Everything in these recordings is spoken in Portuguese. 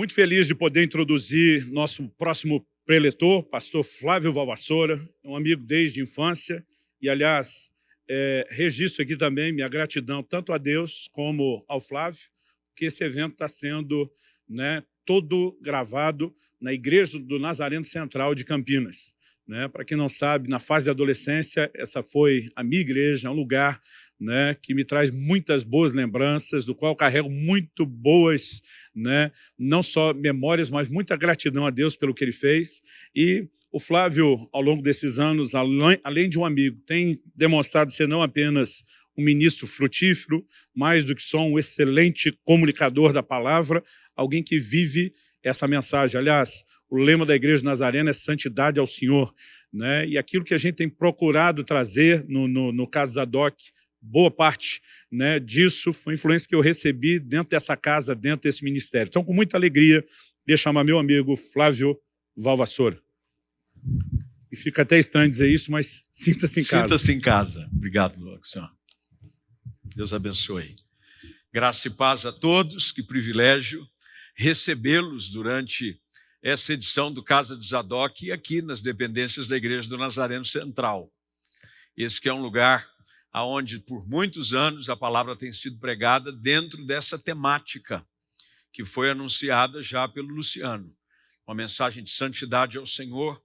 Muito feliz de poder introduzir nosso próximo preletor, pastor Flávio Valvassoura, um amigo desde a infância, e, aliás, é, registro aqui também minha gratidão tanto a Deus como ao Flávio, que esse evento está sendo né, todo gravado na Igreja do Nazareno Central de Campinas. Né? Para quem não sabe, na fase da adolescência, essa foi a minha igreja, um lugar né, que me traz muitas boas lembranças, do qual carrego muito boas, né, não só memórias, mas muita gratidão a Deus pelo que Ele fez. E o Flávio, ao longo desses anos, além de um amigo, tem demonstrado ser não apenas um ministro frutífero, mais do que só um excelente comunicador da palavra, alguém que vive essa mensagem. Aliás, o lema da Igreja Nazarena é santidade ao Senhor. Né? E aquilo que a gente tem procurado trazer no, no, no caso Zadok, boa parte né, disso foi influência que eu recebi dentro dessa casa, dentro desse ministério. Então, com muita alegria, queria chamar meu amigo Flávio Valvassoura. E fica até estranho dizer isso, mas sinta-se em casa. Sinta-se em casa. Obrigado, senhor. Deus abençoe. Graça e paz a todos, que privilégio recebê-los durante essa edição do Casa de Zadok aqui nas dependências da Igreja do Nazareno Central. Esse que é um lugar aonde por muitos anos a palavra tem sido pregada dentro dessa temática que foi anunciada já pelo Luciano. Uma mensagem de santidade ao Senhor,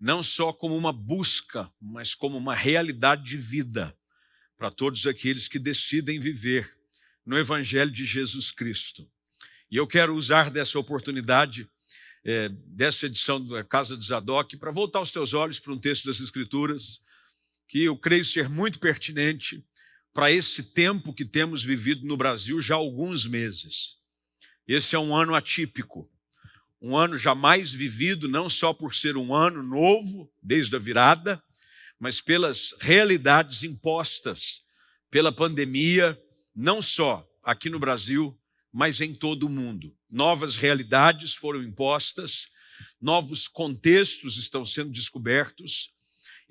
não só como uma busca, mas como uma realidade de vida para todos aqueles que decidem viver no Evangelho de Jesus Cristo. E eu quero usar dessa oportunidade, é, dessa edição da Casa de Zadok, para voltar os teus olhos para um texto das Escrituras, que eu creio ser muito pertinente para esse tempo que temos vivido no Brasil já há alguns meses. Esse é um ano atípico, um ano jamais vivido, não só por ser um ano novo, desde a virada, mas pelas realidades impostas pela pandemia, não só aqui no Brasil, mas em todo o mundo. Novas realidades foram impostas, novos contextos estão sendo descobertos,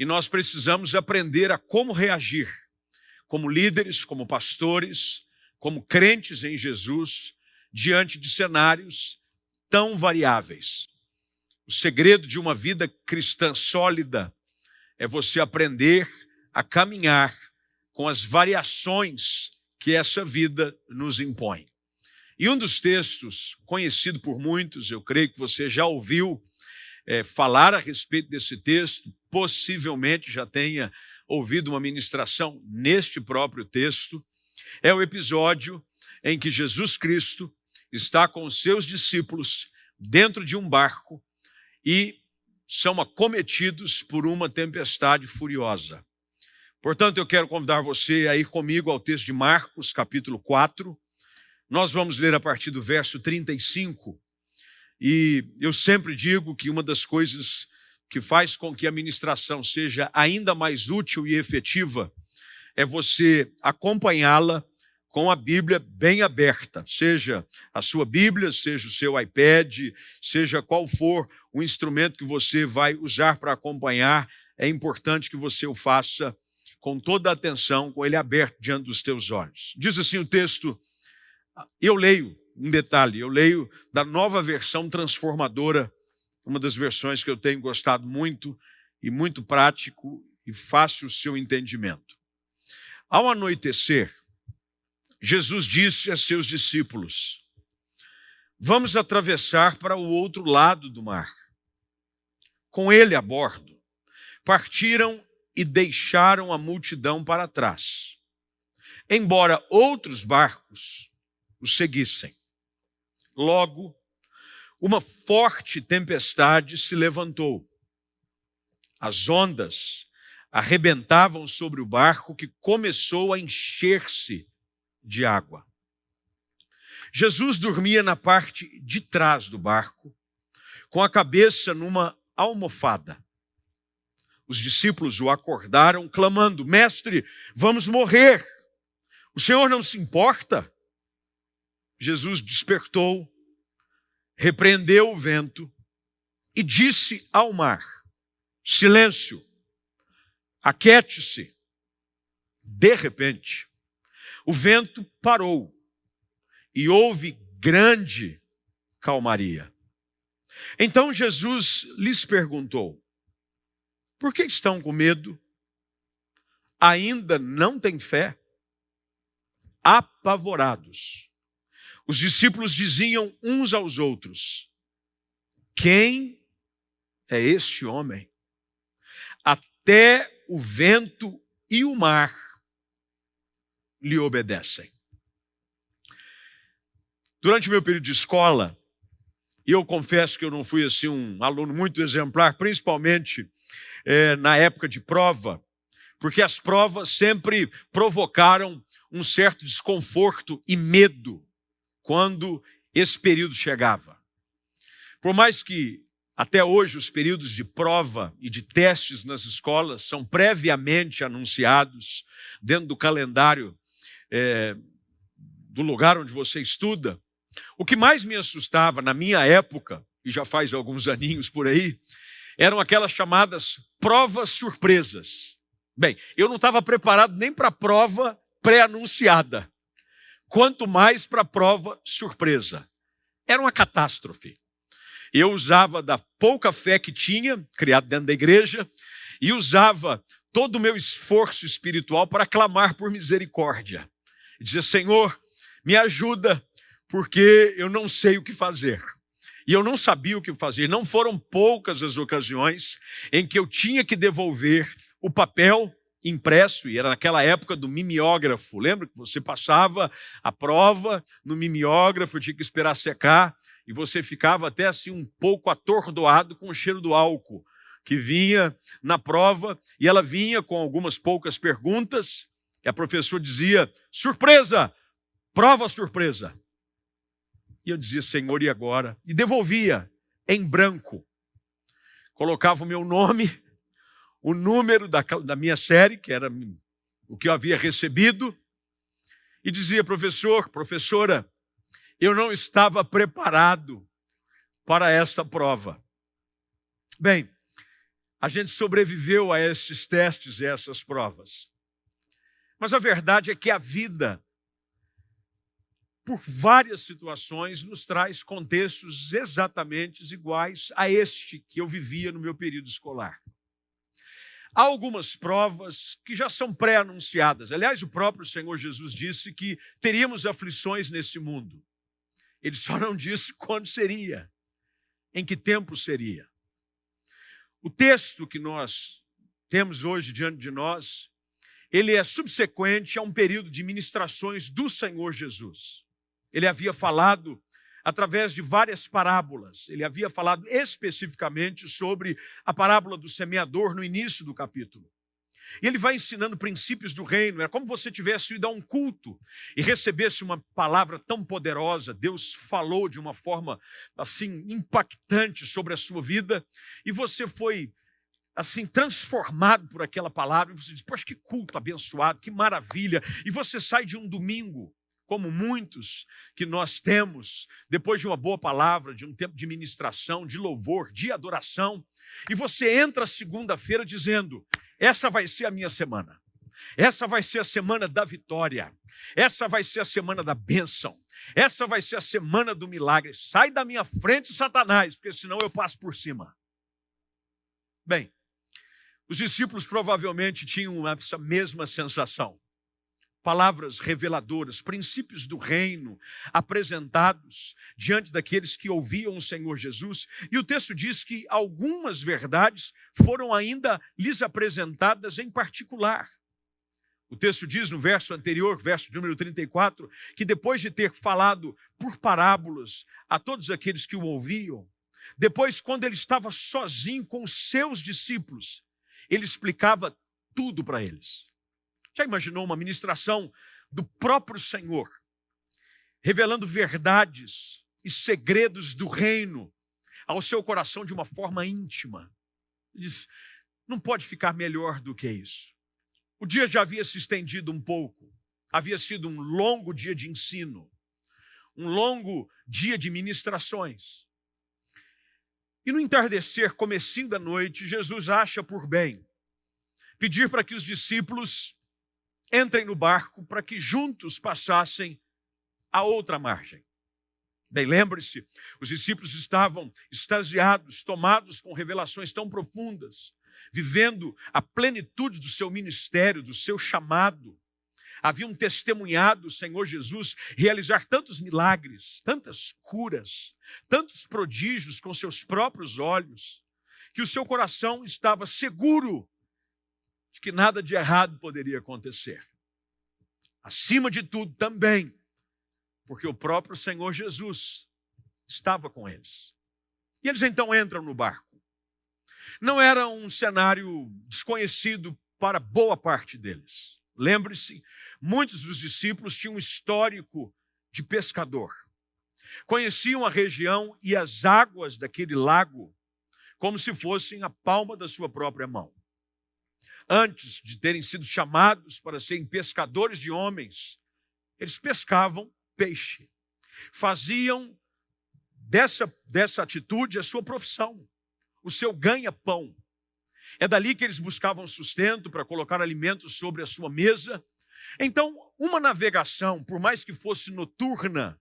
e nós precisamos aprender a como reagir, como líderes, como pastores, como crentes em Jesus, diante de cenários tão variáveis. O segredo de uma vida cristã sólida é você aprender a caminhar com as variações que essa vida nos impõe. E um dos textos, conhecido por muitos, eu creio que você já ouviu é, falar a respeito desse texto, possivelmente já tenha ouvido uma ministração neste próprio texto, é o episódio em que Jesus Cristo está com os seus discípulos dentro de um barco e são acometidos por uma tempestade furiosa. Portanto, eu quero convidar você a ir comigo ao texto de Marcos, capítulo 4. Nós vamos ler a partir do verso 35 e eu sempre digo que uma das coisas que faz com que a ministração seja ainda mais útil e efetiva é você acompanhá-la com a Bíblia bem aberta, seja a sua Bíblia, seja o seu iPad, seja qual for o instrumento que você vai usar para acompanhar, é importante que você o faça com toda a atenção, com ele aberto diante dos teus olhos. Diz assim o texto, eu leio, um detalhe, eu leio da nova versão transformadora, uma das versões que eu tenho gostado muito e muito prático e fácil o seu entendimento. Ao anoitecer, Jesus disse a seus discípulos, vamos atravessar para o outro lado do mar. Com ele a bordo, partiram e deixaram a multidão para trás, embora outros barcos os seguissem. Logo, uma forte tempestade se levantou. As ondas arrebentavam sobre o barco que começou a encher-se de água. Jesus dormia na parte de trás do barco, com a cabeça numa almofada. Os discípulos o acordaram, clamando: Mestre, vamos morrer. O Senhor não se importa? Jesus despertou, repreendeu o vento e disse ao mar: Silêncio, aquete-se. De repente, o vento parou e houve grande calmaria. Então Jesus lhes perguntou: Por que estão com medo? Ainda não têm fé? Apavorados. Os discípulos diziam uns aos outros: Quem é este homem? Até o vento e o mar lhe obedecem. Durante meu período de escola, e eu confesso que eu não fui assim um aluno muito exemplar, principalmente é, na época de prova, porque as provas sempre provocaram um certo desconforto e medo quando esse período chegava. Por mais que até hoje os períodos de prova e de testes nas escolas são previamente anunciados dentro do calendário é, do lugar onde você estuda, o que mais me assustava na minha época, e já faz alguns aninhos por aí, eram aquelas chamadas provas surpresas. Bem, eu não estava preparado nem para a prova pré-anunciada, quanto mais para a prova surpresa. Era uma catástrofe. Eu usava da pouca fé que tinha, criado dentro da igreja, e usava todo o meu esforço espiritual para clamar por misericórdia. Dizer, Senhor, me ajuda, porque eu não sei o que fazer. E eu não sabia o que fazer. Não foram poucas as ocasiões em que eu tinha que devolver o papel impresso, e era naquela época do mimeógrafo. Lembra que você passava a prova no mimeógrafo, tinha que esperar secar, e você ficava até assim um pouco atordoado com o cheiro do álcool que vinha na prova, e ela vinha com algumas poucas perguntas, e a professora dizia: surpresa, prova surpresa. E eu dizia, Senhor, e agora? E devolvia em branco. Colocava o meu nome, o número da, da minha série, que era o que eu havia recebido, e dizia, professor, professora, eu não estava preparado para esta prova. Bem, a gente sobreviveu a esses testes e essas provas. Mas a verdade é que a vida por várias situações, nos traz contextos exatamente iguais a este que eu vivia no meu período escolar. Há algumas provas que já são pré-anunciadas. Aliás, o próprio Senhor Jesus disse que teríamos aflições nesse mundo. Ele só não disse quando seria, em que tempo seria. O texto que nós temos hoje diante de nós, ele é subsequente a um período de ministrações do Senhor Jesus. Ele havia falado através de várias parábolas. Ele havia falado especificamente sobre a parábola do semeador no início do capítulo. E ele vai ensinando princípios do reino. É como você tivesse ido a um culto e recebesse uma palavra tão poderosa. Deus falou de uma forma assim impactante sobre a sua vida e você foi assim transformado por aquela palavra. E você diz: "Poxa, que culto abençoado, que maravilha!" E você sai de um domingo como muitos que nós temos, depois de uma boa palavra, de um tempo de ministração, de louvor, de adoração, e você entra segunda-feira dizendo: essa vai ser a minha semana. Essa vai ser a semana da vitória. Essa vai ser a semana da bênção. Essa vai ser a semana do milagre. Sai da minha frente, Satanás, porque senão eu passo por cima. Bem, os discípulos provavelmente tinham essa mesma sensação palavras reveladoras, princípios do reino apresentados diante daqueles que ouviam o Senhor Jesus. E o texto diz que algumas verdades foram ainda lhes apresentadas em particular. O texto diz no verso anterior, verso número 34, que depois de ter falado por parábolas a todos aqueles que o ouviam, depois, quando ele estava sozinho com os seus discípulos, ele explicava tudo para eles. Já imaginou uma ministração do próprio Senhor, revelando verdades e segredos do reino ao seu coração de uma forma íntima? Diz, não pode ficar melhor do que isso. O dia já havia se estendido um pouco, havia sido um longo dia de ensino, um longo dia de ministrações. E no entardecer, comecinho da noite, Jesus acha por bem pedir para que os discípulos entrem no barco para que juntos passassem a outra margem. Bem, lembre-se, os discípulos estavam extasiados, tomados com revelações tão profundas, vivendo a plenitude do seu ministério, do seu chamado. Haviam testemunhado o Senhor Jesus realizar tantos milagres, tantas curas, tantos prodígios com seus próprios olhos, que o seu coração estava seguro de que nada de errado poderia acontecer. Acima de tudo, também, porque o próprio Senhor Jesus estava com eles. E eles então entram no barco. Não era um cenário desconhecido para boa parte deles. Lembre-se, muitos dos discípulos tinham um histórico de pescador. Conheciam a região e as águas daquele lago como se fossem a palma da sua própria mão. Antes de terem sido chamados para serem pescadores de homens, eles pescavam peixe. Faziam dessa, dessa atitude a sua profissão, o seu ganha-pão. É dali que eles buscavam sustento para colocar alimentos sobre a sua mesa. Então, uma navegação, por mais que fosse noturna,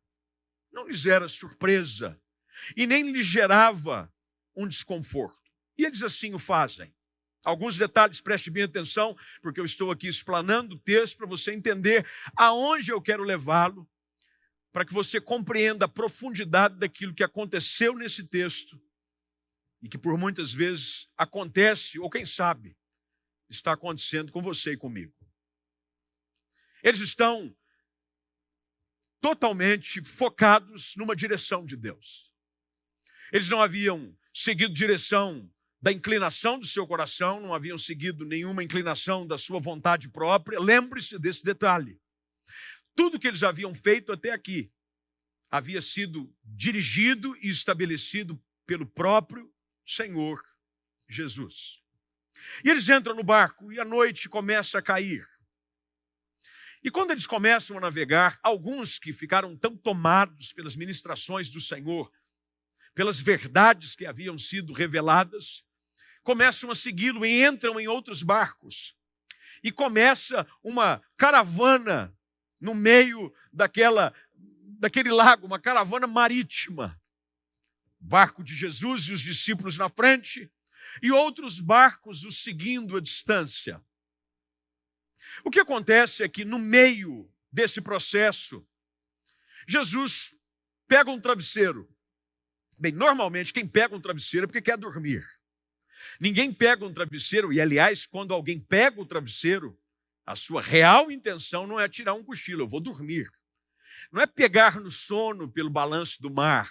não lhes era surpresa e nem lhes gerava um desconforto. E eles assim o fazem. Alguns detalhes, preste bem atenção, porque eu estou aqui explanando o texto para você entender aonde eu quero levá-lo, para que você compreenda a profundidade daquilo que aconteceu nesse texto e que por muitas vezes acontece, ou quem sabe, está acontecendo com você e comigo. Eles estão totalmente focados numa direção de Deus. Eles não haviam seguido direção da inclinação do seu coração, não haviam seguido nenhuma inclinação da sua vontade própria. Lembre-se desse detalhe. Tudo que eles haviam feito até aqui havia sido dirigido e estabelecido pelo próprio Senhor Jesus. E eles entram no barco e a noite começa a cair. E quando eles começam a navegar, alguns que ficaram tão tomados pelas ministrações do Senhor pelas verdades que haviam sido reveladas, começam a segui-lo e entram em outros barcos. E começa uma caravana no meio daquela, daquele lago, uma caravana marítima. Barco de Jesus e os discípulos na frente, e outros barcos o seguindo à distância. O que acontece é que, no meio desse processo, Jesus pega um travesseiro Bem, normalmente quem pega um travesseiro é porque quer dormir. Ninguém pega um travesseiro, e aliás, quando alguém pega o travesseiro, a sua real intenção não é tirar um cochilo, eu vou dormir. Não é pegar no sono pelo balanço do mar,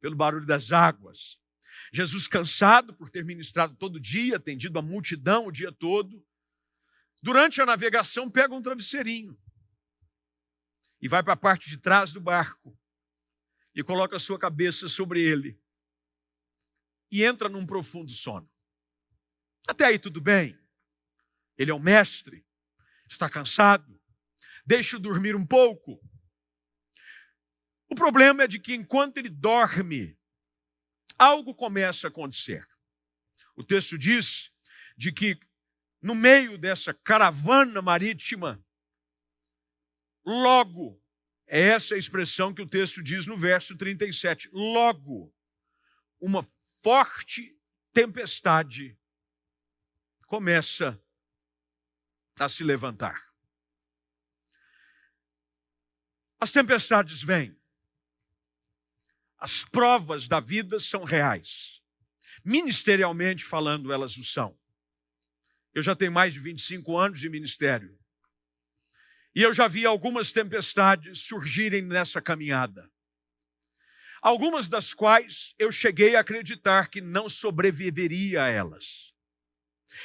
pelo barulho das águas. Jesus, cansado por ter ministrado todo dia, atendido a multidão o dia todo, durante a navegação pega um travesseirinho e vai para a parte de trás do barco e coloca a sua cabeça sobre ele e entra num profundo sono. Até aí tudo bem. Ele é o mestre, está cansado, deixa-o dormir um pouco. O problema é de que enquanto ele dorme, algo começa a acontecer. O texto diz de que no meio dessa caravana marítima, logo é essa a expressão que o texto diz no verso 37. Logo, uma forte tempestade começa a se levantar. As tempestades vêm. As provas da vida são reais. Ministerialmente falando, elas o são. Eu já tenho mais de 25 anos de ministério. E eu já vi algumas tempestades surgirem nessa caminhada. Algumas das quais eu cheguei a acreditar que não sobreviveria a elas.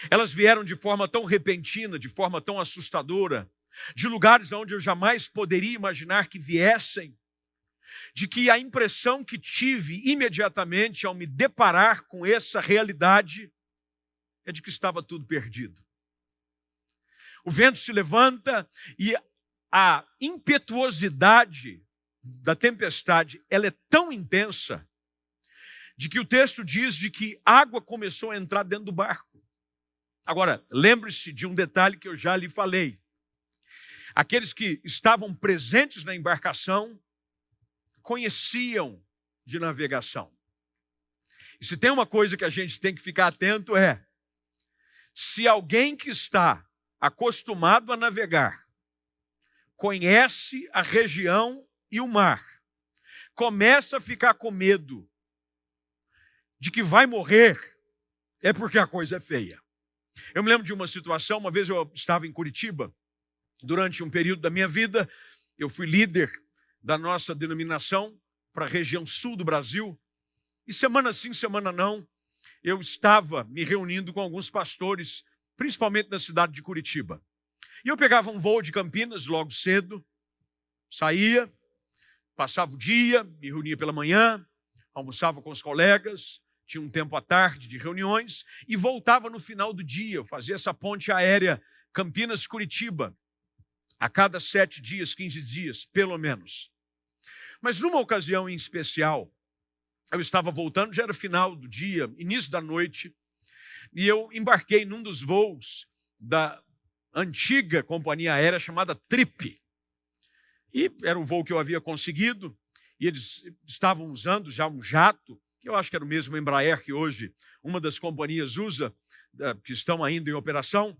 Elas vieram de forma tão repentina, de forma tão assustadora, de lugares onde eu jamais poderia imaginar que viessem, de que a impressão que tive imediatamente ao me deparar com essa realidade é de que estava tudo perdido o vento se levanta e a impetuosidade da tempestade ela é tão intensa de que o texto diz de que água começou a entrar dentro do barco. Agora, lembre-se de um detalhe que eu já lhe falei. Aqueles que estavam presentes na embarcação conheciam de navegação. E se tem uma coisa que a gente tem que ficar atento é: se alguém que está acostumado a navegar conhece a região e o mar, começa a ficar com medo de que vai morrer, é porque a coisa é feia. Eu me lembro de uma situação, uma vez eu estava em Curitiba, durante um período da minha vida, eu fui líder da nossa denominação para a região sul do Brasil, e semana sim, semana não, eu estava me reunindo com alguns pastores, principalmente na cidade de Curitiba. E eu pegava um voo de Campinas logo cedo, saía, passava o dia, me reunia pela manhã, almoçava com os colegas, tinha um tempo à tarde de reuniões e voltava no final do dia. Eu fazia essa ponte aérea Campinas-Curitiba a cada sete dias, quinze dias, pelo menos. Mas numa ocasião em especial, eu estava voltando, já era final do dia, início da noite, e eu embarquei num dos voos da antiga companhia aérea chamada Trip. E era o voo que eu havia conseguido, e eles estavam usando já um jato que eu acho que era o mesmo Embraer que hoje uma das companhias usa, que estão ainda em operação.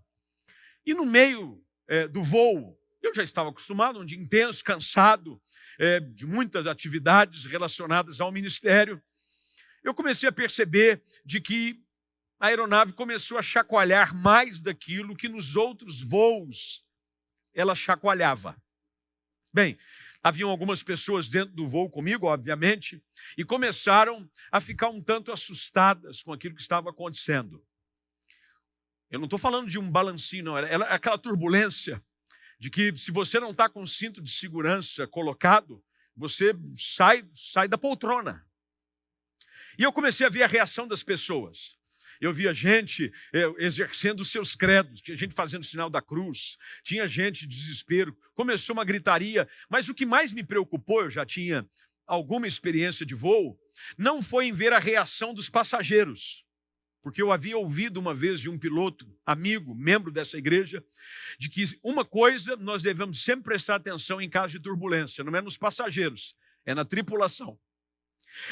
E no meio é, do voo, eu já estava acostumado, um dia intenso, cansado é, de muitas atividades relacionadas ao ministério. Eu comecei a perceber de que a aeronave começou a chacoalhar mais daquilo que nos outros voos ela chacoalhava. Bem, Haviam algumas pessoas dentro do voo comigo, obviamente, e começaram a ficar um tanto assustadas com aquilo que estava acontecendo. Eu não estou falando de um balancinho, não. Era aquela turbulência de que se você não está com o cinto de segurança colocado, você sai, sai da poltrona. E eu comecei a ver a reação das pessoas eu via gente é, exercendo seus credos, tinha gente fazendo sinal da cruz, tinha gente de desespero, começou uma gritaria, mas o que mais me preocupou, eu já tinha alguma experiência de voo, não foi em ver a reação dos passageiros, porque eu havia ouvido uma vez de um piloto, amigo, membro dessa igreja, de que uma coisa nós devemos sempre prestar atenção em caso de turbulência, não é nos passageiros, é na tripulação.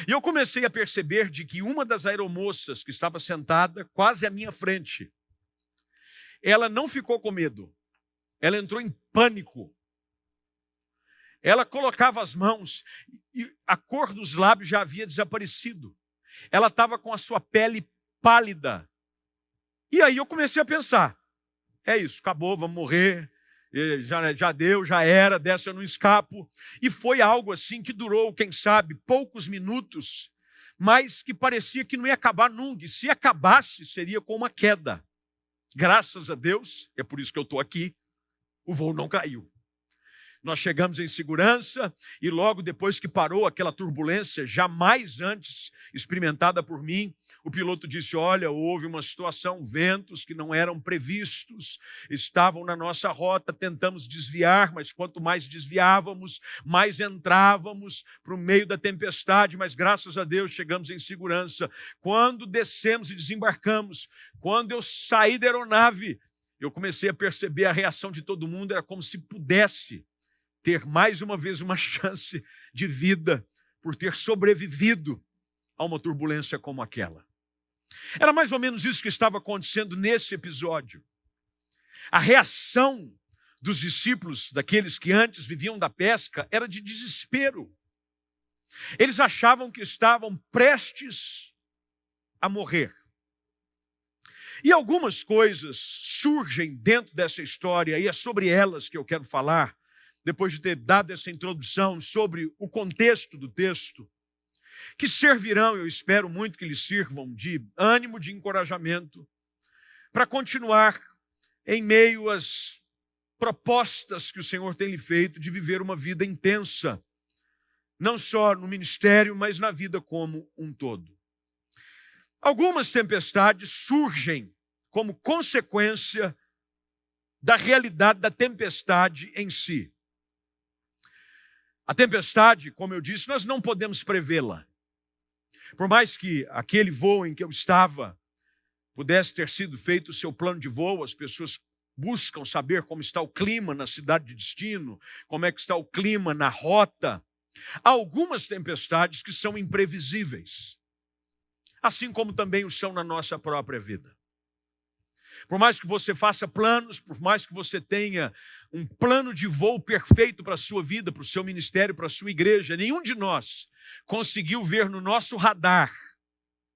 E eu comecei a perceber de que uma das aeromoças que estava sentada quase à minha frente, ela não ficou com medo, ela entrou em pânico. Ela colocava as mãos e a cor dos lábios já havia desaparecido. Ela estava com a sua pele pálida. E aí eu comecei a pensar: é isso, acabou, vamos morrer, já, já deu, já era, dessa eu não escapo. E foi algo assim que durou, quem sabe, poucos minutos, mas que parecia que não ia acabar nunca. E se acabasse, seria com uma queda. Graças a Deus, é por isso que eu estou aqui, o voo não caiu. Nós chegamos em segurança e logo depois que parou aquela turbulência, jamais antes experimentada por mim, o piloto disse: Olha, houve uma situação, ventos que não eram previstos, estavam na nossa rota, tentamos desviar, mas quanto mais desviávamos, mais entrávamos para o meio da tempestade, mas graças a Deus chegamos em segurança. Quando descemos e desembarcamos, quando eu saí da aeronave, eu comecei a perceber a reação de todo mundo, era como se pudesse ter mais uma vez uma chance de vida por ter sobrevivido a uma turbulência como aquela. Era mais ou menos isso que estava acontecendo nesse episódio. A reação dos discípulos, daqueles que antes viviam da pesca, era de desespero. Eles achavam que estavam prestes a morrer. E algumas coisas surgem dentro dessa história, e é sobre elas que eu quero falar, depois de ter dado essa introdução sobre o contexto do texto, que servirão, eu espero muito que lhes sirvam, de ânimo, de encorajamento, para continuar em meio às propostas que o Senhor tem lhe feito de viver uma vida intensa, não só no ministério, mas na vida como um todo. Algumas tempestades surgem como consequência da realidade da tempestade em si. A tempestade, como eu disse, nós não podemos prevê-la. Por mais que aquele voo em que eu estava pudesse ter sido feito o seu plano de voo, as pessoas buscam saber como está o clima na cidade de destino, como é que está o clima na rota. Há algumas tempestades que são imprevisíveis, assim como também o são na nossa própria vida. Por mais que você faça planos, por mais que você tenha um plano de voo perfeito para a sua vida, para o seu ministério, para a sua igreja, nenhum de nós conseguiu ver no nosso radar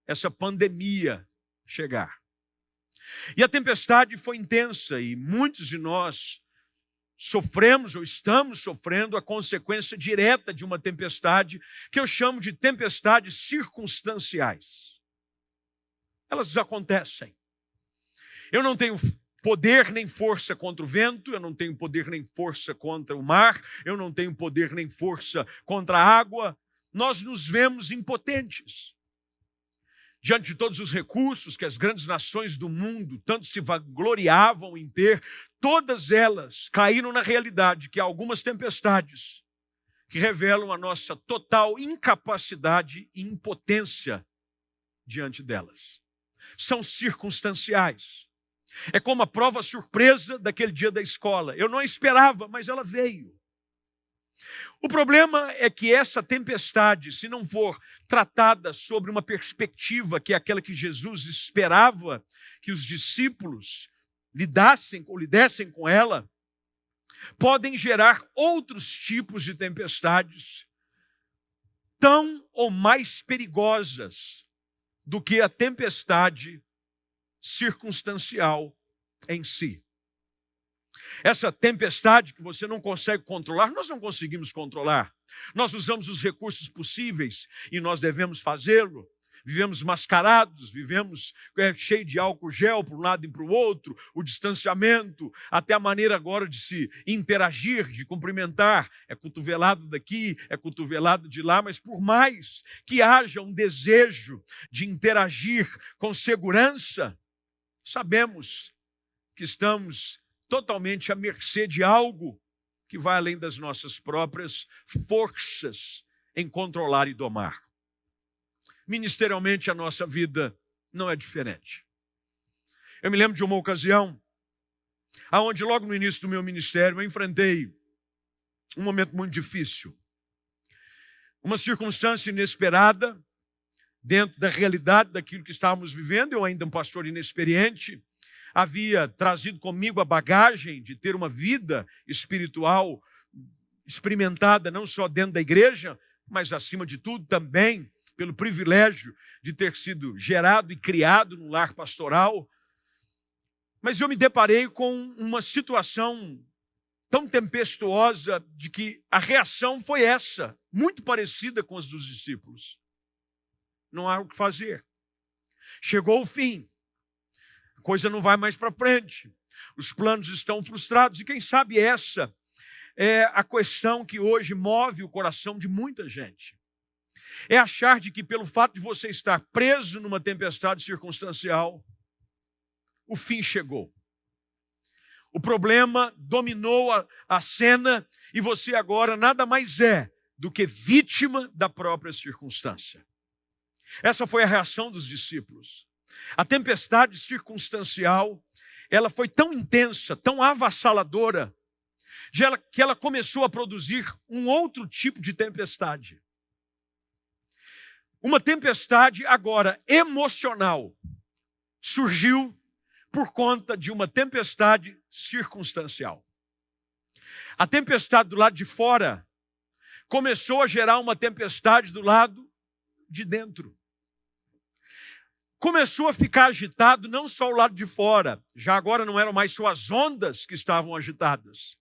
essa pandemia chegar. E a tempestade foi intensa e muitos de nós sofremos ou estamos sofrendo a consequência direta de uma tempestade que eu chamo de tempestades circunstanciais. Elas acontecem. Eu não tenho poder nem força contra o vento, eu não tenho poder nem força contra o mar, eu não tenho poder nem força contra a água. Nós nos vemos impotentes diante de todos os recursos que as grandes nações do mundo tanto se vangloriavam em ter, todas elas caíram na realidade que há algumas tempestades que revelam a nossa total incapacidade e impotência diante delas. São circunstanciais. É como a prova surpresa daquele dia da escola. Eu não esperava, mas ela veio. O problema é que essa tempestade, se não for tratada sobre uma perspectiva que é aquela que Jesus esperava que os discípulos lidassem ou lidessem com ela, podem gerar outros tipos de tempestades tão ou mais perigosas do que a tempestade circunstancial em si. Essa tempestade que você não consegue controlar, nós não conseguimos controlar. Nós usamos os recursos possíveis e nós devemos fazê-lo. Vivemos mascarados, vivemos é, cheio de álcool gel para um lado e para o outro, o distanciamento, até a maneira agora de se interagir, de cumprimentar. É cotovelado daqui, é cotovelado de lá, mas por mais que haja um desejo de interagir com segurança, sabemos que estamos totalmente à mercê de algo que vai além das nossas próprias forças em controlar e domar. Ministerialmente, a nossa vida não é diferente. Eu me lembro de uma ocasião, aonde logo no início do meu ministério eu enfrentei um momento muito difícil. Uma circunstância inesperada, dentro da realidade daquilo que estávamos vivendo, eu ainda um pastor inexperiente, havia trazido comigo a bagagem de ter uma vida espiritual experimentada não só dentro da igreja, mas acima de tudo também pelo privilégio de ter sido gerado e criado no lar pastoral. Mas eu me deparei com uma situação tão tempestuosa de que a reação foi essa, muito parecida com as dos discípulos. Não há o que fazer. Chegou o fim coisa não vai mais para frente, os planos estão frustrados, e quem sabe essa é a questão que hoje move o coração de muita gente. É achar de que pelo fato de você estar preso numa tempestade circunstancial, o fim chegou. O problema dominou a, a cena e você agora nada mais é do que vítima da própria circunstância. Essa foi a reação dos discípulos. A tempestade circunstancial, ela foi tão intensa, tão avassaladora, que ela começou a produzir um outro tipo de tempestade. Uma tempestade agora emocional surgiu por conta de uma tempestade circunstancial. A tempestade do lado de fora começou a gerar uma tempestade do lado de dentro começou a ficar agitado não só o lado de fora, já agora não eram mais só as ondas que estavam agitadas.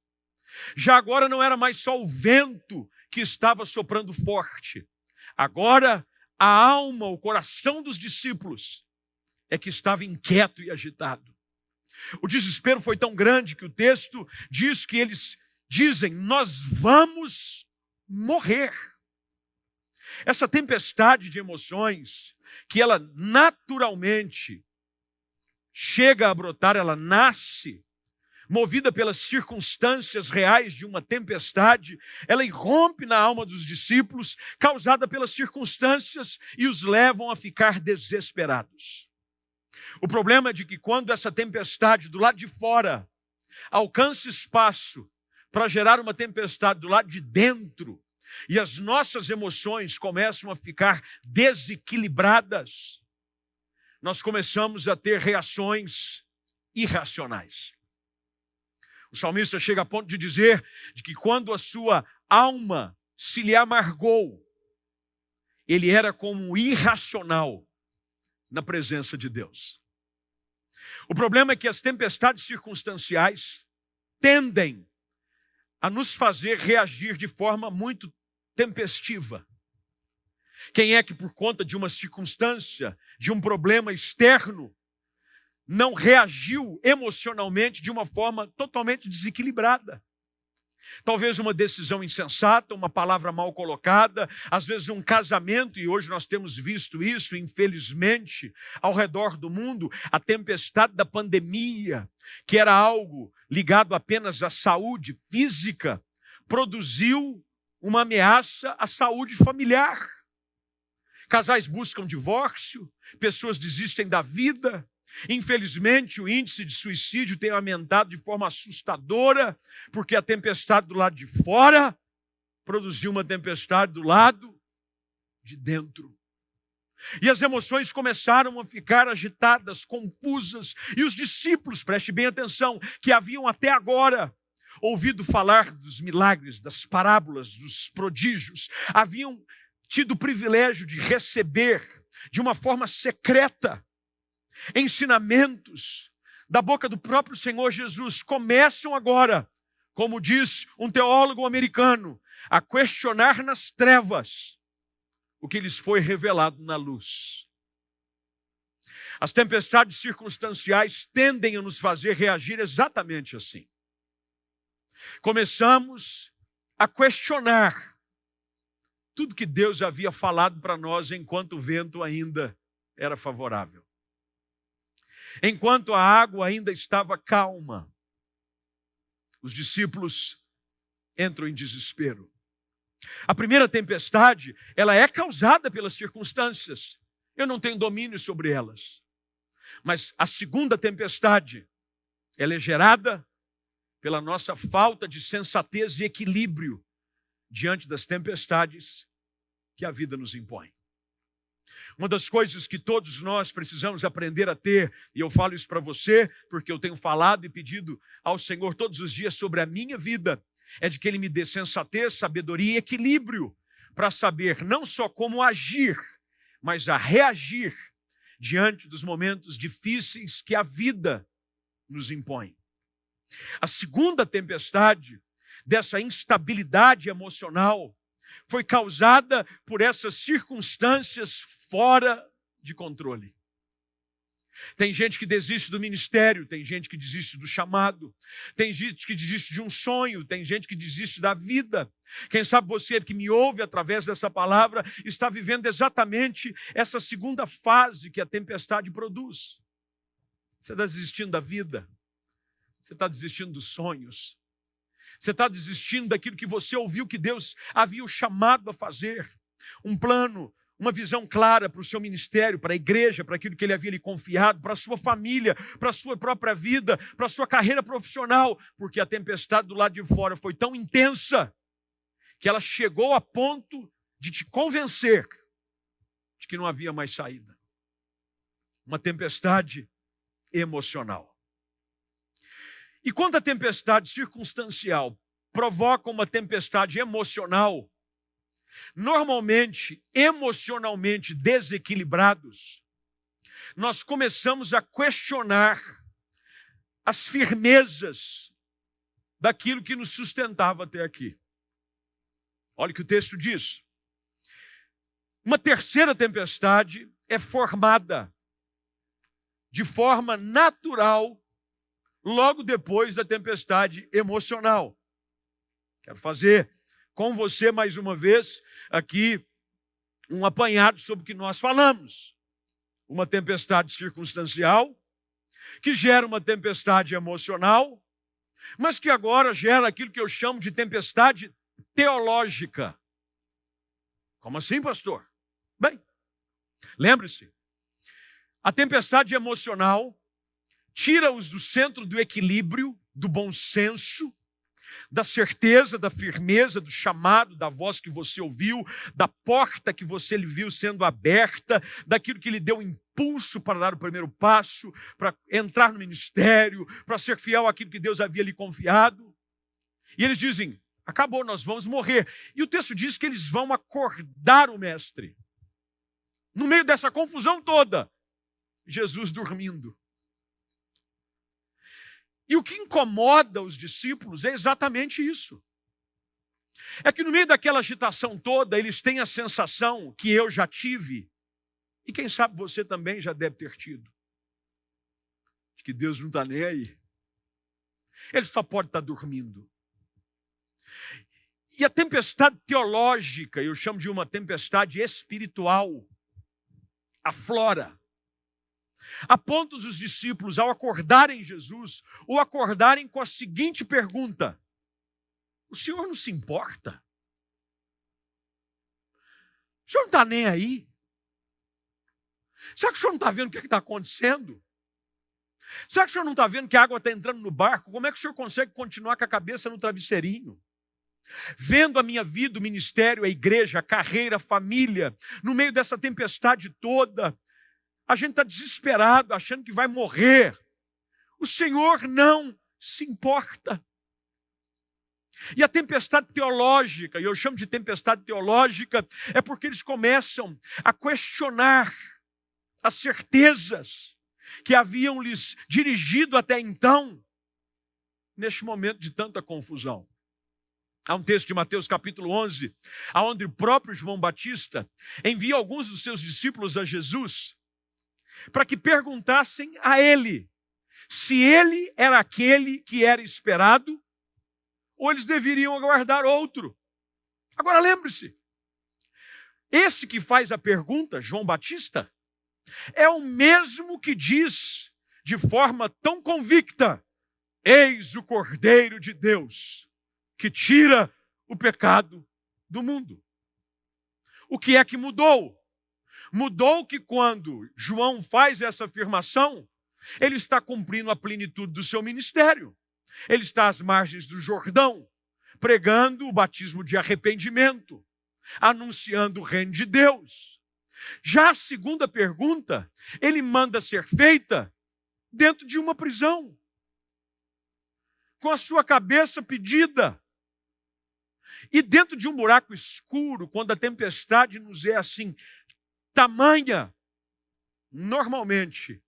Já agora não era mais só o vento que estava soprando forte. Agora a alma, o coração dos discípulos é que estava inquieto e agitado. O desespero foi tão grande que o texto diz que eles dizem: Nós vamos morrer. Essa tempestade de emoções, que ela naturalmente chega a brotar, ela nasce, movida pelas circunstâncias reais de uma tempestade, ela irrompe na alma dos discípulos, causada pelas circunstâncias, e os levam a ficar desesperados. O problema é de que quando essa tempestade do lado de fora alcança espaço para gerar uma tempestade do lado de dentro, e as nossas emoções começam a ficar desequilibradas, nós começamos a ter reações irracionais. O salmista chega a ponto de dizer de que quando a sua alma se lhe amargou, ele era como irracional na presença de Deus. O problema é que as tempestades circunstanciais tendem a nos fazer reagir de forma muito tempestiva. Quem é que, por conta de uma circunstância, de um problema externo, não reagiu emocionalmente de uma forma totalmente desequilibrada? Talvez uma decisão insensata, uma palavra mal colocada, às vezes um casamento, e hoje nós temos visto isso, infelizmente, ao redor do mundo, a tempestade da pandemia, que era algo ligado apenas à saúde física, produziu uma ameaça à saúde familiar. Casais buscam divórcio, pessoas desistem da vida, Infelizmente, o índice de suicídio tem aumentado de forma assustadora, porque a tempestade do lado de fora produziu uma tempestade do lado de dentro. E as emoções começaram a ficar agitadas, confusas, e os discípulos, preste bem atenção, que haviam até agora ouvido falar dos milagres, das parábolas, dos prodígios, haviam tido o privilégio de receber de uma forma secreta ensinamentos da boca do próprio Senhor Jesus começam agora, como diz um teólogo americano, a questionar nas trevas o que lhes foi revelado na luz. As tempestades circunstanciais tendem a nos fazer reagir exatamente assim. Começamos a questionar tudo que Deus havia falado para nós enquanto o vento ainda era favorável enquanto a água ainda estava calma, os discípulos entram em desespero. A primeira tempestade, ela é causada pelas circunstâncias. Eu não tenho domínio sobre elas. Mas a segunda tempestade, ela é gerada pela nossa falta de sensatez e equilíbrio diante das tempestades que a vida nos impõe. Uma das coisas que todos nós precisamos aprender a ter, e eu falo isso para você, porque eu tenho falado e pedido ao Senhor todos os dias sobre a minha vida, é de que Ele me dê sensatez, sabedoria e equilíbrio para saber não só como agir, mas a reagir diante dos momentos difíceis que a vida nos impõe. A segunda tempestade dessa instabilidade emocional foi causada por essas circunstâncias fora de controle. Tem gente que desiste do ministério, tem gente que desiste do chamado, tem gente que desiste de um sonho, tem gente que desiste da vida. Quem sabe você que me ouve através dessa palavra está vivendo exatamente essa segunda fase que a tempestade produz. Você está desistindo da vida, você está desistindo dos sonhos, você está desistindo daquilo que você ouviu que Deus havia o chamado a fazer. Um plano, uma visão clara para o seu ministério, para a igreja, para aquilo que ele havia lhe confiado, para a sua família, para a sua própria vida, para a sua carreira profissional, porque a tempestade do lado de fora foi tão intensa que ela chegou a ponto de te convencer de que não havia mais saída. Uma tempestade emocional. E quando a tempestade circunstancial provoca uma tempestade emocional, normalmente emocionalmente desequilibrados, nós começamos a questionar as firmezas daquilo que nos sustentava até aqui. Olha o que o texto diz. Uma terceira tempestade é formada de forma natural logo depois da tempestade emocional. Quero fazer com você mais uma vez aqui um apanhado sobre o que nós falamos. Uma tempestade circunstancial, que gera uma tempestade emocional, mas que agora gera aquilo que eu chamo de tempestade teológica. Como assim, pastor? Bem, lembre-se, a tempestade emocional tira-os do centro do equilíbrio, do bom senso, da certeza, da firmeza, do chamado, da voz que você ouviu, da porta que você viu sendo aberta, daquilo que lhe deu impulso para dar o primeiro passo, para entrar no ministério, para ser fiel àquilo que Deus havia lhe confiado. E eles dizem: acabou, nós vamos morrer. E o texto diz que eles vão acordar o mestre. No meio dessa confusão toda, Jesus dormindo. E o que incomoda os discípulos é exatamente isso. É que no meio daquela agitação toda, eles têm a sensação que eu já tive, e quem sabe você também já deve ter tido, de que Deus não está nem aí. Ele só pode estar tá dormindo. E a tempestade teológica, eu chamo de uma tempestade espiritual, aflora a ponto dos discípulos, ao acordarem Jesus, o acordarem com a seguinte pergunta: O senhor não se importa? O senhor não está nem aí? Será que o senhor não está vendo o que é está acontecendo? Será que o senhor não está vendo que a água está entrando no barco? Como é que o senhor consegue continuar com a cabeça no travesseirinho? Vendo a minha vida, o ministério, a igreja, a carreira, a família, no meio dessa tempestade toda, a gente está desesperado, achando que vai morrer. O Senhor não se importa. E a tempestade teológica, e eu chamo de tempestade teológica, é porque eles começam a questionar as certezas que haviam lhes dirigido até então, neste momento de tanta confusão. Há um texto de Mateus capítulo 11, onde o próprio João Batista envia alguns dos seus discípulos a Jesus para que perguntassem a ele se ele era aquele que era esperado ou eles deveriam aguardar outro. Agora lembre-se, esse que faz a pergunta, João Batista, é o mesmo que diz de forma tão convicta: Eis o Cordeiro de Deus que tira o pecado do mundo. O que é que mudou? Mudou que quando João faz essa afirmação, ele está cumprindo a plenitude do seu ministério. Ele está às margens do Jordão, pregando o batismo de arrependimento, anunciando o reino de Deus. Já a segunda pergunta, ele manda ser feita dentro de uma prisão, com a sua cabeça pedida. E dentro de um buraco escuro, quando a tempestade nos é assim tamanha, normalmente,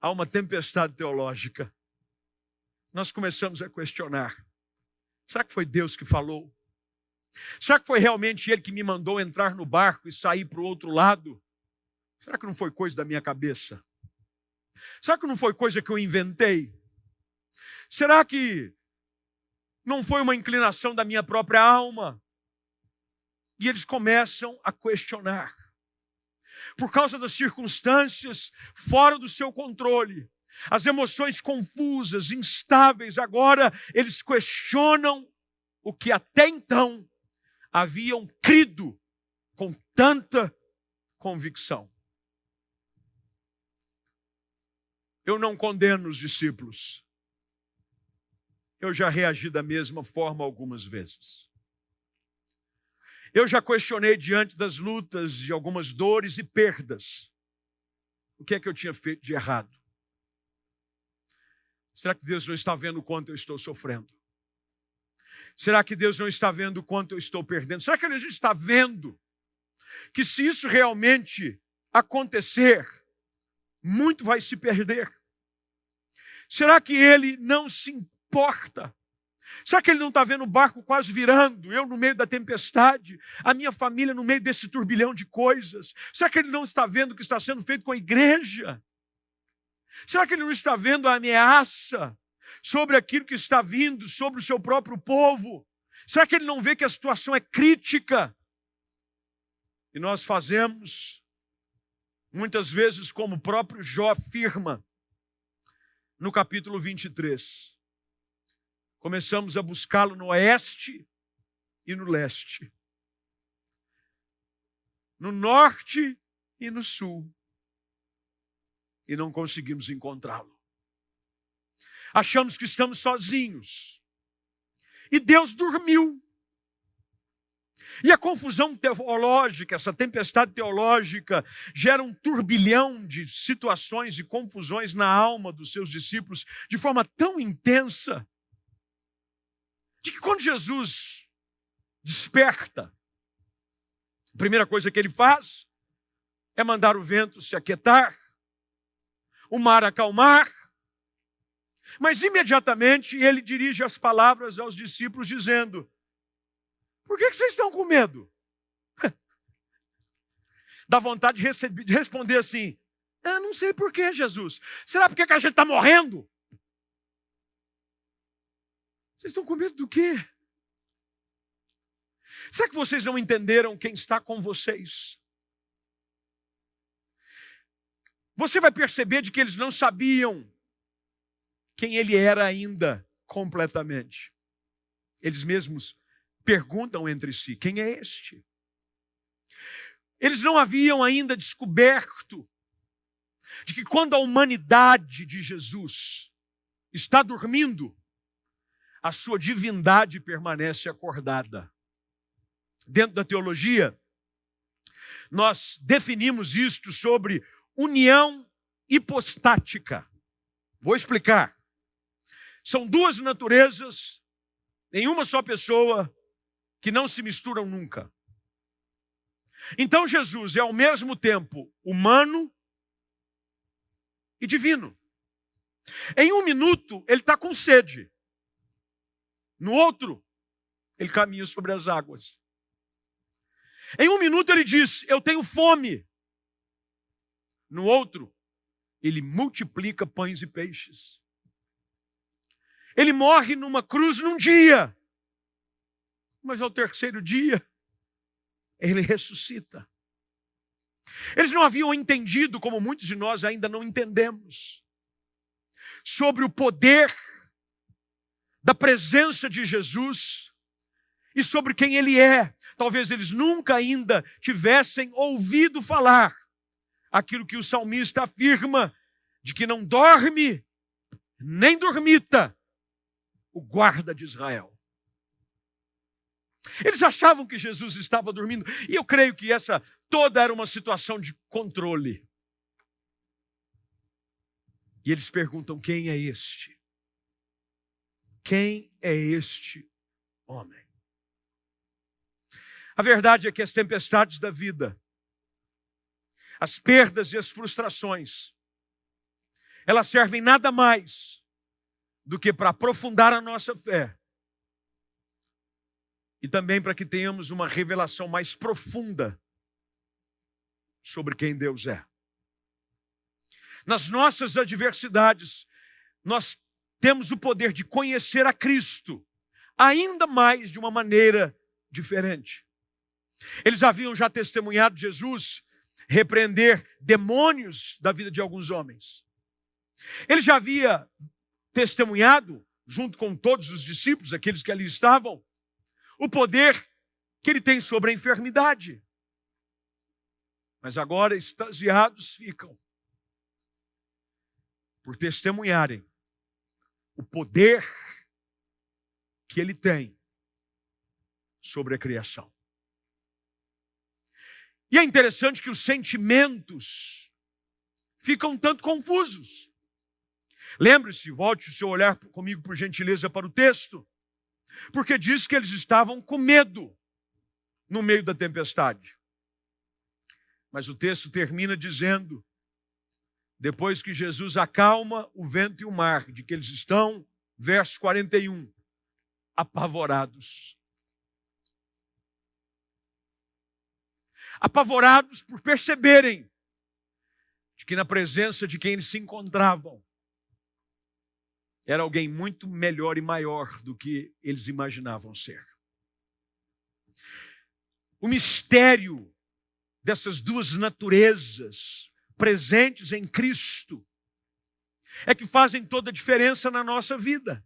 há uma tempestade teológica. Nós começamos a questionar: será que foi Deus que falou? Será que foi realmente Ele que me mandou entrar no barco e sair para o outro lado? Será que não foi coisa da minha cabeça? Será que não foi coisa que eu inventei? Será que não foi uma inclinação da minha própria alma? E eles começam a questionar por causa das circunstâncias fora do seu controle, as emoções confusas, instáveis, agora eles questionam o que até então haviam crido com tanta convicção. Eu não condeno os discípulos. Eu já reagi da mesma forma algumas vezes. Eu já questionei diante das lutas, de algumas dores e perdas, o que é que eu tinha feito de errado? Será que Deus não está vendo o quanto eu estou sofrendo? Será que Deus não está vendo o quanto eu estou perdendo? Será que Ele está vendo que se isso realmente acontecer, muito vai se perder? Será que Ele não se importa Será que ele não está vendo o barco quase virando? Eu no meio da tempestade, a minha família no meio desse turbilhão de coisas. Será que ele não está vendo o que está sendo feito com a igreja? Será que ele não está vendo a ameaça sobre aquilo que está vindo, sobre o seu próprio povo? Será que ele não vê que a situação é crítica? E nós fazemos, muitas vezes, como o próprio Jó afirma, no capítulo 23 começamos a buscá-lo no oeste e no leste, no norte e no sul, e não conseguimos encontrá-lo. Achamos que estamos sozinhos, e Deus dormiu. E a confusão teológica, essa tempestade teológica, gera um turbilhão de situações e confusões na alma dos seus discípulos de forma tão intensa, de que quando Jesus desperta, a primeira coisa que ele faz é mandar o vento se aquietar, o mar acalmar, mas imediatamente ele dirige as palavras aos discípulos, dizendo: Por que vocês estão com medo? Dá vontade de, receber, de responder assim: Eu não sei por que, Jesus. Será porque que a gente está morrendo? Vocês estão com medo do quê? Será que vocês não entenderam quem está com vocês? Você vai perceber de que eles não sabiam quem ele era ainda completamente. Eles mesmos perguntam entre si: quem é este? Eles não haviam ainda descoberto de que quando a humanidade de Jesus está dormindo, a sua divindade permanece acordada. Dentro da teologia, nós definimos isto sobre união hipostática. Vou explicar. São duas naturezas em uma só pessoa que não se misturam nunca. Então Jesus é ao mesmo tempo humano e divino. Em um minuto, ele está com sede. No outro, ele caminha sobre as águas. Em um minuto, ele diz: Eu tenho fome. No outro, ele multiplica pães e peixes. Ele morre numa cruz num dia, mas ao terceiro dia, ele ressuscita. Eles não haviam entendido, como muitos de nós ainda não entendemos, sobre o poder da presença de Jesus e sobre quem ele é. Talvez eles nunca ainda tivessem ouvido falar aquilo que o salmista afirma, de que não dorme nem dormita o guarda de Israel. Eles achavam que Jesus estava dormindo, e eu creio que essa toda era uma situação de controle. E eles perguntam: quem é este? Quem é este homem? A verdade é que as tempestades da vida, as perdas e as frustrações, elas servem nada mais do que para aprofundar a nossa fé e também para que tenhamos uma revelação mais profunda sobre quem Deus é. Nas nossas adversidades, nós temos o poder de conhecer a Cristo ainda mais de uma maneira diferente. Eles haviam já testemunhado Jesus repreender demônios da vida de alguns homens. Ele já havia testemunhado, junto com todos os discípulos, aqueles que ali estavam, o poder que ele tem sobre a enfermidade. Mas agora extasiados ficam por testemunharem o poder que ele tem sobre a criação. E é interessante que os sentimentos ficam tanto confusos. Lembre-se, volte o seu olhar comigo, por gentileza, para o texto, porque diz que eles estavam com medo no meio da tempestade. Mas o texto termina dizendo: depois que Jesus acalma o vento e o mar, de que eles estão, verso 41, apavorados. Apavorados por perceberem de que na presença de quem eles se encontravam, era alguém muito melhor e maior do que eles imaginavam ser. O mistério dessas duas naturezas presentes em Cristo é que fazem toda a diferença na nossa vida.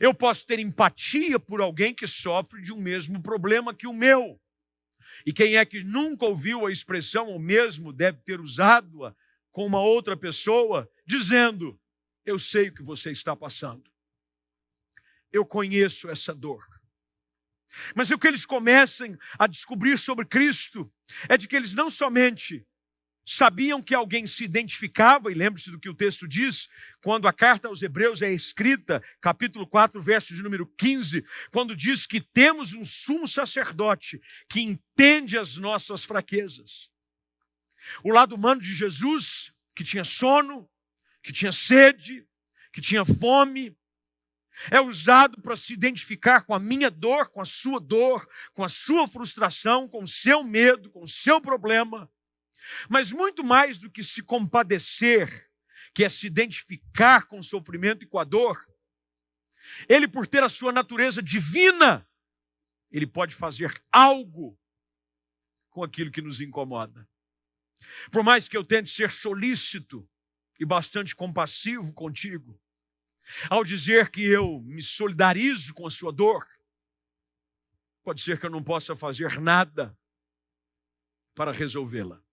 Eu posso ter empatia por alguém que sofre de um mesmo problema que o meu. E quem é que nunca ouviu a expressão, ou mesmo deve ter usado-a com uma outra pessoa, dizendo: eu sei o que você está passando. eu conheço essa dor. Mas o que eles começam a descobrir sobre Cristo é de que eles não somente sabiam que alguém se identificava, e lembre-se do que o texto diz, quando a carta aos Hebreus é escrita, capítulo 4, verso de número 15, quando diz que temos um sumo sacerdote que entende as nossas fraquezas. O lado humano de Jesus, que tinha sono, que tinha sede, que tinha fome, é usado para se identificar com a minha dor, com a sua dor, com a sua frustração, com o seu medo, com o seu problema. Mas muito mais do que se compadecer, que é se identificar com o sofrimento e com a dor, ele, por ter a sua natureza divina, ele pode fazer algo com aquilo que nos incomoda. Por mais que eu tente ser solícito e bastante compassivo contigo, ao dizer que eu me solidarizo com a sua dor, pode ser que eu não possa fazer nada para resolvê-la.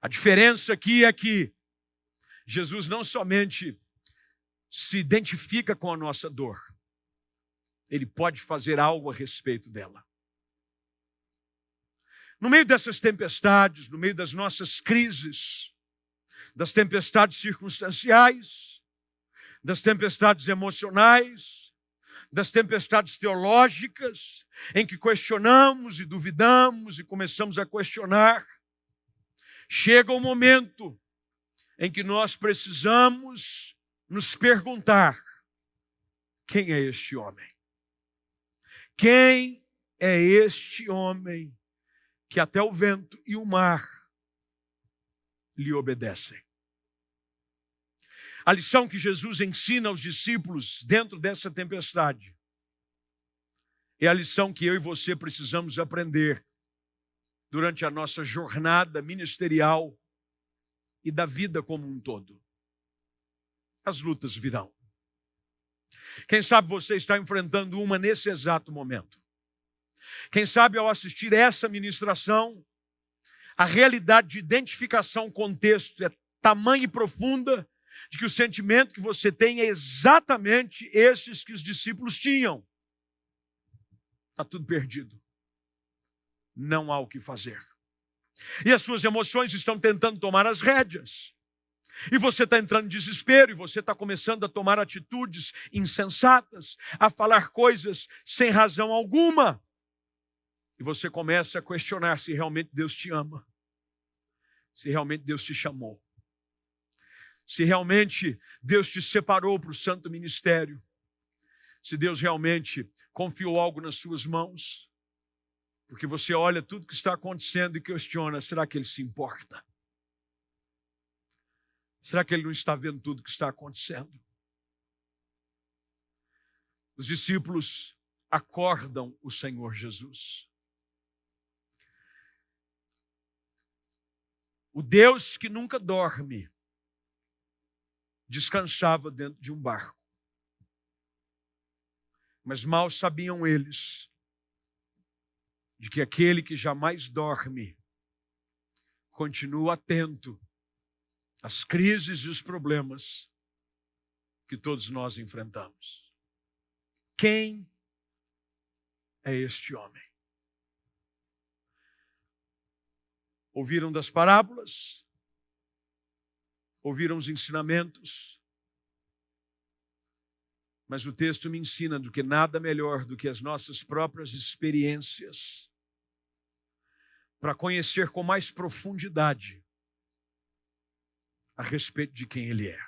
A diferença aqui é que Jesus não somente se identifica com a nossa dor, ele pode fazer algo a respeito dela. No meio dessas tempestades, no meio das nossas crises, das tempestades circunstanciais, das tempestades emocionais, das tempestades teológicas, em que questionamos e duvidamos e começamos a questionar, chega o momento em que nós precisamos nos perguntar: quem é este homem? Quem é este homem que até o vento e o mar lhe obedecem? A lição que Jesus ensina aos discípulos dentro dessa tempestade é a lição que eu e você precisamos aprender durante a nossa jornada ministerial e da vida como um todo. As lutas virão. Quem sabe você está enfrentando uma nesse exato momento. Quem sabe ao assistir essa ministração, a realidade de identificação com o texto é tamanha e profunda de que o sentimento que você tem é exatamente esses que os discípulos tinham. Está tudo perdido não há o que fazer. E as suas emoções estão tentando tomar as rédeas. E você está entrando em desespero, e você está começando a tomar atitudes insensatas, a falar coisas sem razão alguma. E você começa a questionar se realmente Deus te ama, se realmente Deus te chamou, se realmente Deus te separou para o santo ministério, se Deus realmente confiou algo nas suas mãos. Porque você olha tudo que está acontecendo e questiona: será que ele se importa? Será que ele não está vendo tudo que está acontecendo? Os discípulos acordam o Senhor Jesus. O Deus que nunca dorme descansava dentro de um barco. Mas mal sabiam eles de que aquele que jamais dorme continua atento às crises e os problemas que todos nós enfrentamos. Quem é este homem? Ouviram das parábolas? Ouviram os ensinamentos? Mas o texto me ensina do que nada melhor do que as nossas próprias experiências para conhecer com mais profundidade a respeito de quem Ele é.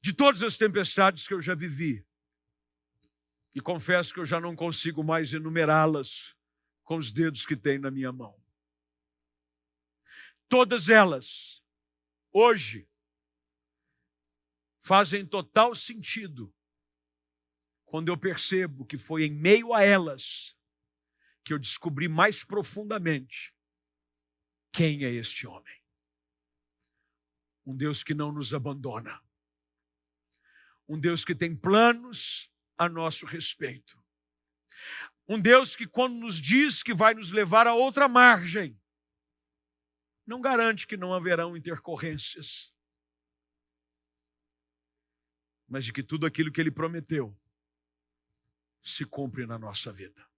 De todas as tempestades que eu já vivi, e confesso que eu já não consigo mais enumerá-las com os dedos que tenho na minha mão. Todas elas, hoje, fazem total sentido quando eu percebo que foi em meio a elas que eu descobri mais profundamente quem é este homem. Um Deus que não nos abandona. Um Deus que tem planos a nosso respeito. Um Deus que, quando nos diz que vai nos levar a outra margem, não garante que não haverão intercorrências. Mas de que tudo aquilo que ele prometeu se cumpre na nossa vida.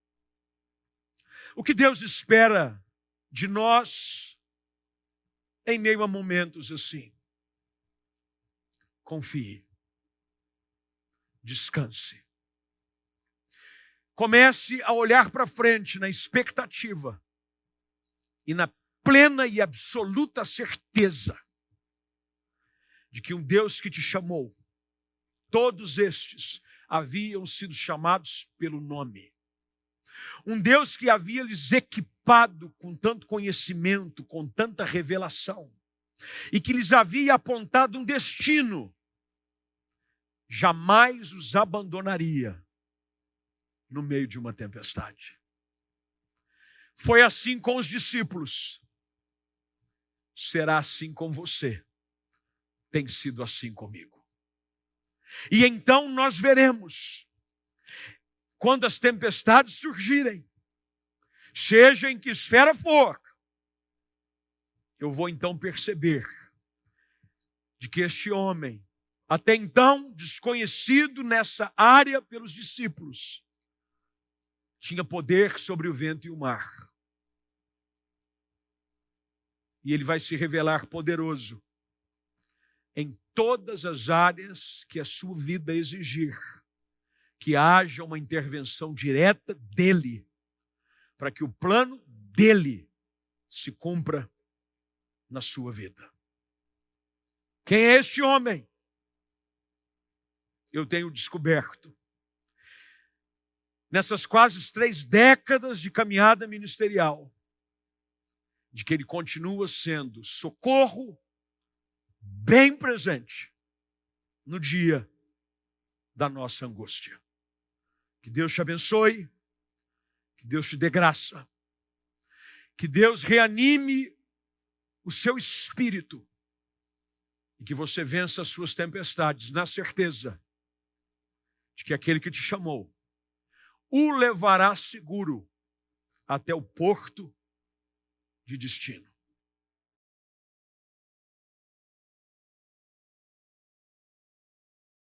O que Deus espera de nós em meio a momentos assim? Confie. Descanse. Comece a olhar para frente na expectativa e na plena e absoluta certeza de que um Deus que te chamou, todos estes haviam sido chamados pelo nome. Um Deus que havia lhes equipado com tanto conhecimento, com tanta revelação, e que lhes havia apontado um destino, jamais os abandonaria no meio de uma tempestade. Foi assim com os discípulos. Será assim com você. Tem sido assim comigo. E então nós veremos, quando as tempestades surgirem, seja em que esfera for, eu vou então perceber de que este homem, até então desconhecido nessa área pelos discípulos, tinha poder sobre o vento e o mar. E ele vai se revelar poderoso em todas as áreas que a sua vida exigir, que haja uma intervenção direta dele, para que o plano dele se cumpra na sua vida. Quem é este homem? Eu tenho descoberto. Nessas quase três décadas de caminhada ministerial, de que ele continua sendo socorro bem presente no dia da nossa angústia. Que Deus te abençoe, que Deus te dê graça, que Deus reanime o seu espírito e que você vença as suas tempestades na certeza de que aquele que te chamou o levará seguro até o porto de destino.